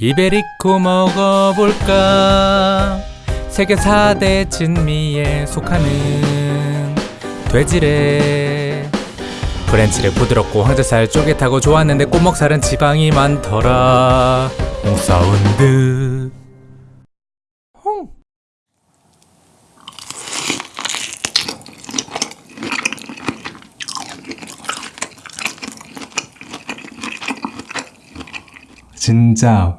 이베리코 먹어볼까? 세계 4대 진미에 속하는 돼지래. French rack 부드럽고 황제살 쫄깃하고 좋았는데 꽃목살은 지방이 많더라. 홍사운드 홍! 진짜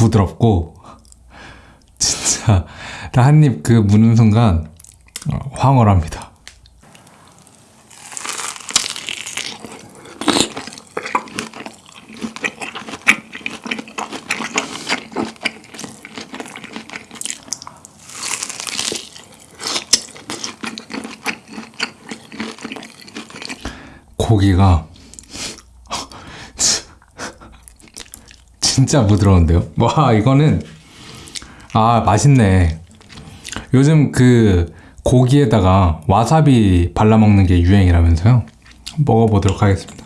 부드럽고 진짜 한입 그 무는 순간 어, 황홀합니다. 고기가 진짜 부드러운데요? 와 이거는 아 맛있네. 요즘 그 고기에다가 와사비 발라 먹는 게 유행이라면서요? 먹어보도록 하겠습니다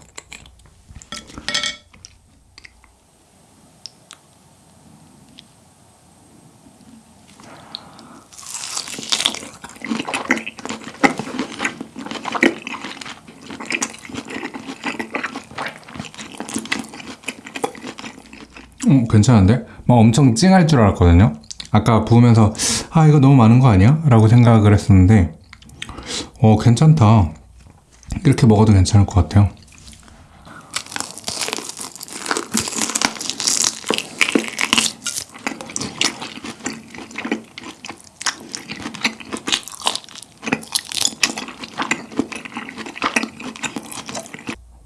음, 괜찮은데? 막 엄청 찡할 줄 알았거든요. 아까 부으면서 아 이거 너무 많은 거 아니야? 라고 생각을 했었는데 어 괜찮다. 이렇게 먹어도 괜찮을 것 같아요.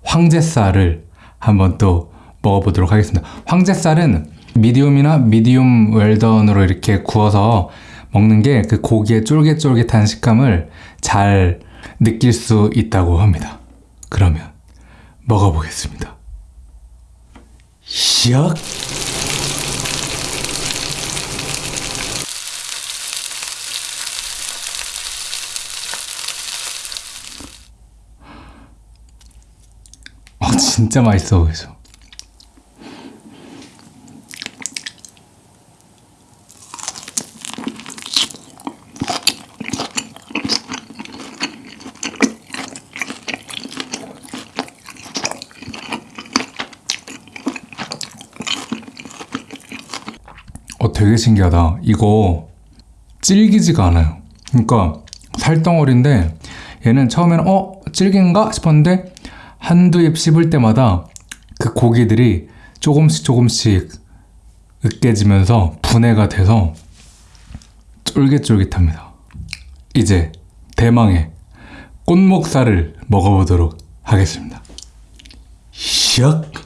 황제살을 한번 또 먹어보도록 하겠습니다. 황제살은 미디움이나 미디움 웰던으로 이렇게 구워서 먹는 게 그 고기의 쫄깃쫄깃한 식감을 잘 느낄 수 있다고 합니다. 그러면 먹어보겠습니다. 시작! 아 진짜 맛있어 보이죠? 어, 되게 신기하다. 이거 질기지가 않아요. 그러니까 살덩어리인데 얘는 처음에는 어? 질긴가? 싶었는데 한두 입 씹을 때마다 그 고기들이 조금씩 조금씩 으깨지면서 분해가 돼서 쫄깃쫄깃합니다. 이제 대망의 꽃목살을 먹어보도록 하겠습니다. 샥!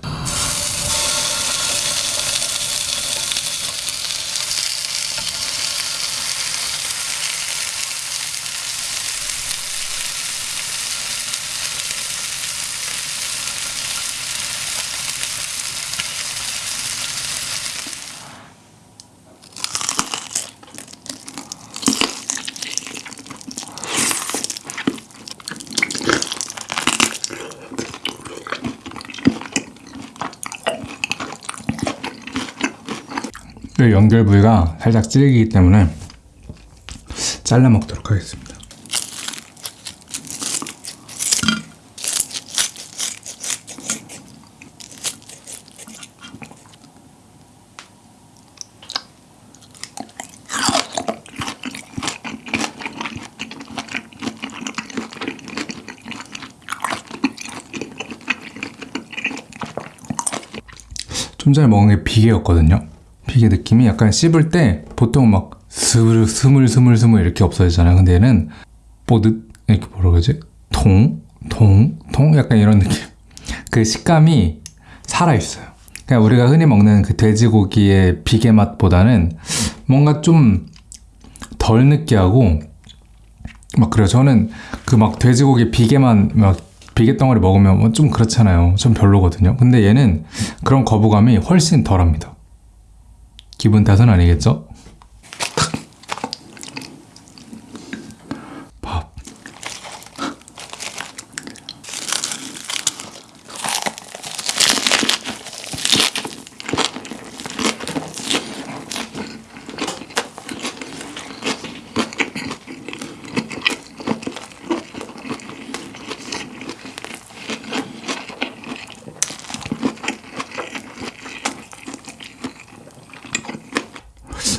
이 연결 부위가 살짝 질기기 때문에 잘라 먹도록 하겠습니다. 좀 전에 먹은 게 비계였거든요. 비계 느낌이 약간 씹을 때 보통 막 스물 스물 스물 스물 이렇게 없어지잖아요. 근데 얘는 뽀듯 이렇게 뭐라 그러지? 통, 통, 통 약간 이런 느낌. 그 식감이 살아 있어요. 그냥 우리가 흔히 먹는 그 돼지고기의 비계 맛보다는 뭔가 좀 덜 느끼하고 막 그래요. 저는 그 막 돼지고기 비계만 막 비계 덩어리 먹으면 뭐좀 그렇잖아요. 좀 별로거든요. 근데 얘는 그런 거부감이 훨씬 덜합니다. 기분 탓은 아니겠죠?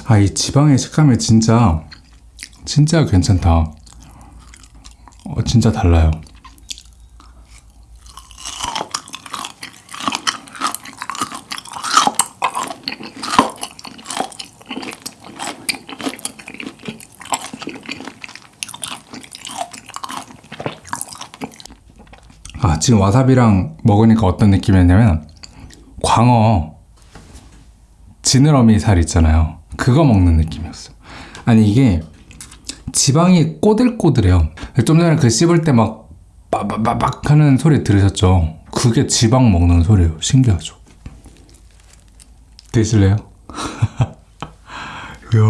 아, 이 지방의 식감이 진짜, 진짜 괜찮다. 어, 진짜 달라요. 아, 지금 와사비랑 먹으니까 어떤 느낌이었냐면, 광어, 지느러미 살 있잖아요. 그거 먹는 느낌이었어. 아니, 이게 지방이 꼬들꼬들해요. 좀 전에 그 씹을 때 막, 빠바바박 하는 소리 들으셨죠? 그게 지방 먹는 소리예요. 신기하죠? 드실래요? 이야.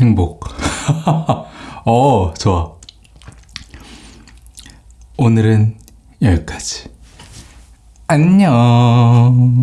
행복. 어, 좋아. 오늘은 여기까지. 안녕.